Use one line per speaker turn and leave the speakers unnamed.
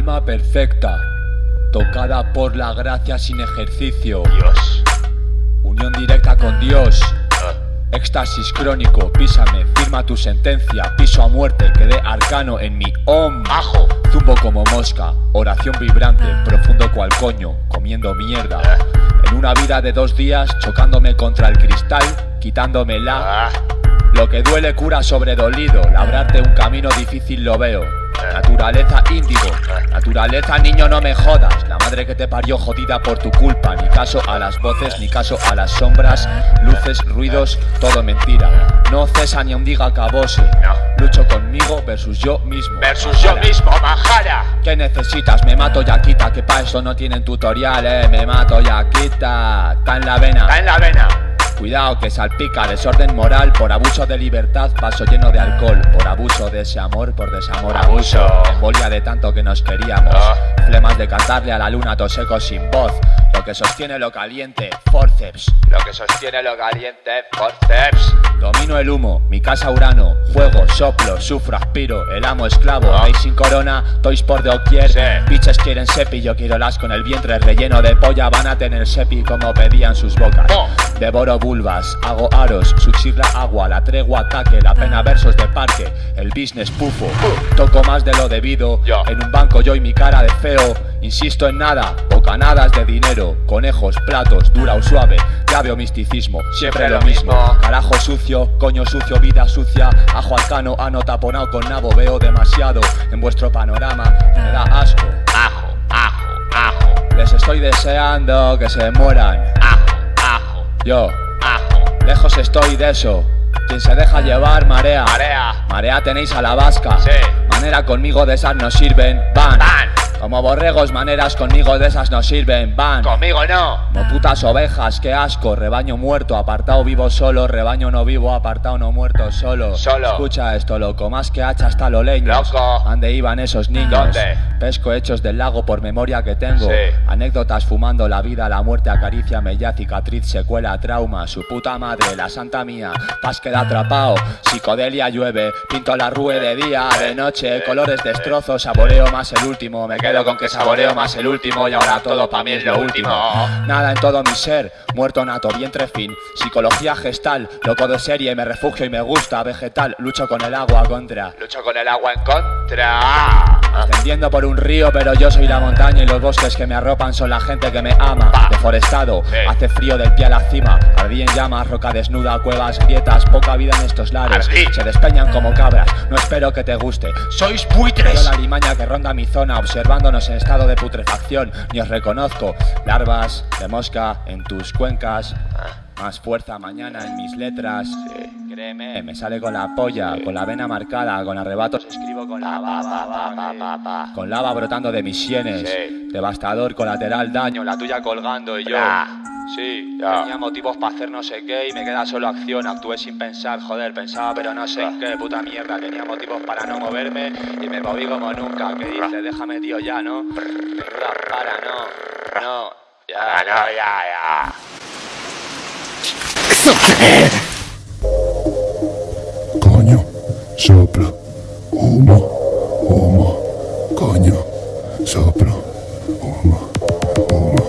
alma perfecta, tocada por la gracia sin ejercicio.
Dios.
Unión directa con Dios.
Ah.
Éxtasis crónico, písame, firma tu sentencia, piso a muerte, quedé arcano en mi om.
Ajo.
Zumbo como mosca, oración vibrante, profundo cual coño, comiendo mierda.
Ah.
En una vida de dos días, chocándome contra el cristal, quitándomela.
Ah.
Lo que duele cura sobre dolido, labrarte un camino difícil lo veo. Naturaleza índigo, naturaleza niño no me jodas, la madre que te parió jodida por tu culpa, ni caso a las voces, ni caso a las sombras, luces, ruidos, todo mentira. No cesa ni aun diga acabose, lucho conmigo versus yo mismo.
Versus yo mismo, Majara.
¿Qué necesitas? Me mato ya quita, que pa' eso no tienen tutorial, eh. Me mato ya quita, está en la vena.
Está en la vena.
Cuidado que salpica desorden moral por abuso de libertad, vaso lleno de alcohol, por abuso de ese amor, por desamor abuso, embolia de tanto que nos queríamos,
Ah.
flemas de cantarle a la luna toseco sin voz, lo que sostiene lo caliente, forceps,
Lo que sostiene lo caliente, forceps.
Domino el humo, mi casa urano, juego, soplo, sufro, aspiro, el amo esclavo,
Ah.
rey sin corona, toys por doquier,
Sí.
biches quieren sepi, yo quiero las con el vientre relleno de polla, van a tener sepi como pedían sus bocas. Devoro vulvas, hago aros, suxir la agua, la tregua ataque, la pena versos de parque, el business pufo. Toco más de lo debido,
Yo.
en un banco yo y mi cara de feo. Insisto en nada, bocanadas de dinero, conejos, platos, dura o suave. Ya veo misticismo, siempre,
Siempre
lo mismo.
mismo.
Carajo sucio, coño sucio, vida sucia. Ajo alcano, ano taponado con nabo, veo demasiado en vuestro panorama. Me da asco.
Ajo, ajo, ajo.
Les estoy deseando que se mueran.
Ajo, ajo,
Yo,
ajo.
Lejos estoy de eso. Quien se deja llevar, marea.
Marea.
Marea tenéis a la vasca.
Sí.
Manera conmigo de esas no sirven. Van.
Van.
Como borregos, maneras conmigo de esas no sirven. Van.
Conmigo no.
Como putas ovejas, qué asco. Rebaño muerto, apartado vivo solo. Rebaño no vivo, apartado no muerto solo.
Solo.
Escucha esto, loco. Más que hacha hasta lo leños.
Loco.
¿Dónde iban esos niños?
¿Dónde?
Pesco hechos del lago por memoria que tengo.
Sí.
Anécdotas fumando la vida, la muerte acaricia, mella, cicatriz, secuela, trauma, su puta madre, la santa mía, paz queda atrapado, psicodelia llueve, pinto la rue de día, de noche, colores destrozo, saboreo más el último, me quedo con que saboreo más el último y ahora todo pa' mí es lo último. Nada en todo mi ser, muerto nato, vientre fin, psicología gestal, loco de serie, me refugio y me gusta, vegetal, lucho con el agua contra.
Lucho con el agua en contra.
Ascendiendo por un río, pero yo soy la montaña y los bosques que me arropan son la gente que me ama. Deforestado, hace frío del pie a la cima. Ardí en llamas, roca desnuda, cuevas, grietas, poca vida en estos lares. Se despeñan como cabras, no espero que te guste.
Sois buitres.
la limaña que ronda mi zona, observándonos en estado de putrefacción. Ni os reconozco. Larvas de mosca en tus cuencas. Más fuerza mañana en mis letras. Créeme, me sale con la polla, con la vena marcada, con arrebatos escribo con la
Pa, pa, pa, pa, pa, pa.
con lava brotando de mis sienes.
Sí.
Devastador, colateral, daño, la tuya colgando y yo.
Bra.
Sí,
Ya.
tenía motivos para hacer no sé qué y me queda solo acción. Actué sin pensar, joder, pensaba pero no sé qué, puta mierda. Tenía motivos para no moverme y me moví como nunca. ¿Qué dice? Déjame, tío, ya, ¿no? Para, no. No, ya.
Ah, no, ya, ya.
Coño, soplo, humo, humo, coño, soplo, humo, humo.